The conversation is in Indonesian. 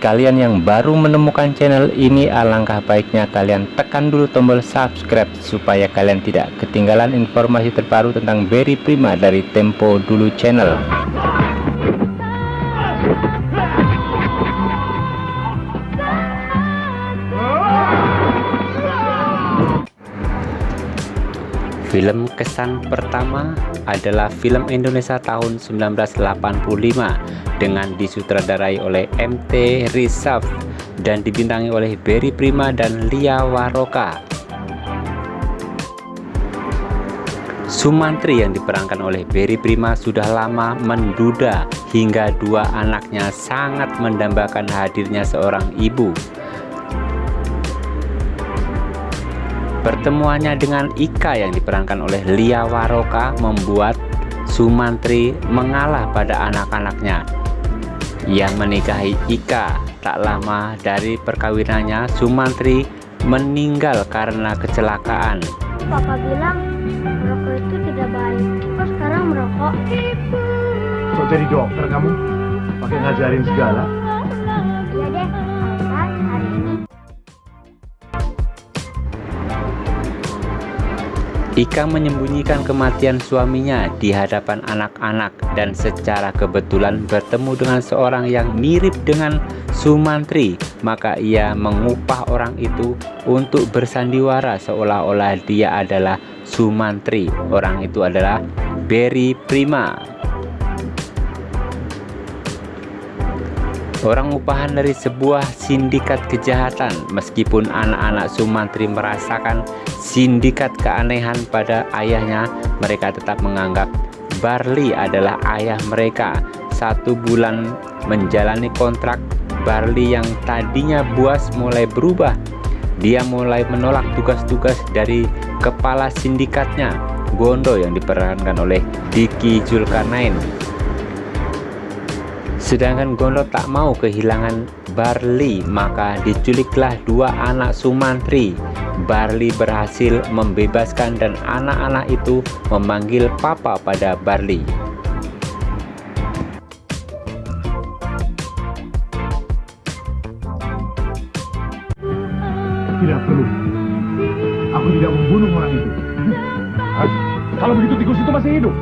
kalian yang baru menemukan channel ini alangkah baiknya kalian tekan dulu tombol subscribe supaya kalian tidak ketinggalan informasi terbaru tentang Berry Prima dari Tempo Dulu Channel Film kesan pertama adalah film Indonesia tahun 1985 dengan disutradarai oleh MT Rizaf dan dibintangi oleh Berry Prima dan Lia Waroka. Sumantri yang diperankan oleh Berry Prima sudah lama menduda hingga dua anaknya sangat mendambakan hadirnya seorang ibu Pertemuannya dengan Ika yang diperankan oleh Lia Waroka membuat Sumantri mengalah pada anak-anaknya. Ia menikahi Ika tak lama dari perkawinannya Sumantri meninggal karena kecelakaan. Papa bilang merokok itu tidak baik. Kok sekarang merokok? Kok jadi dokter kamu? Pakai ngajarin segala? Iya deh, Ika menyembunyikan kematian suaminya di hadapan anak-anak dan secara kebetulan bertemu dengan seorang yang mirip dengan Sumantri. Maka ia mengupah orang itu untuk bersandiwara seolah-olah dia adalah Sumantri. Orang itu adalah Berry Prima. Orang upahan dari sebuah sindikat kejahatan meskipun anak-anak Sumantri merasakan sindikat keanehan pada ayahnya mereka tetap menganggap Barley adalah ayah mereka. Satu bulan menjalani kontrak Barley yang tadinya buas mulai berubah. Dia mulai menolak tugas-tugas dari kepala sindikatnya Gondo yang diperankan oleh Diki Zulkarnain sedangkan Gondo tak mau kehilangan Barley maka diculiklah dua anak Sumantri Barley berhasil membebaskan dan anak-anak itu memanggil papa pada Barley Tidak perlu. Aku tidak membunuh orang itu. Hah? Kalau begitu tikus itu masih hidup.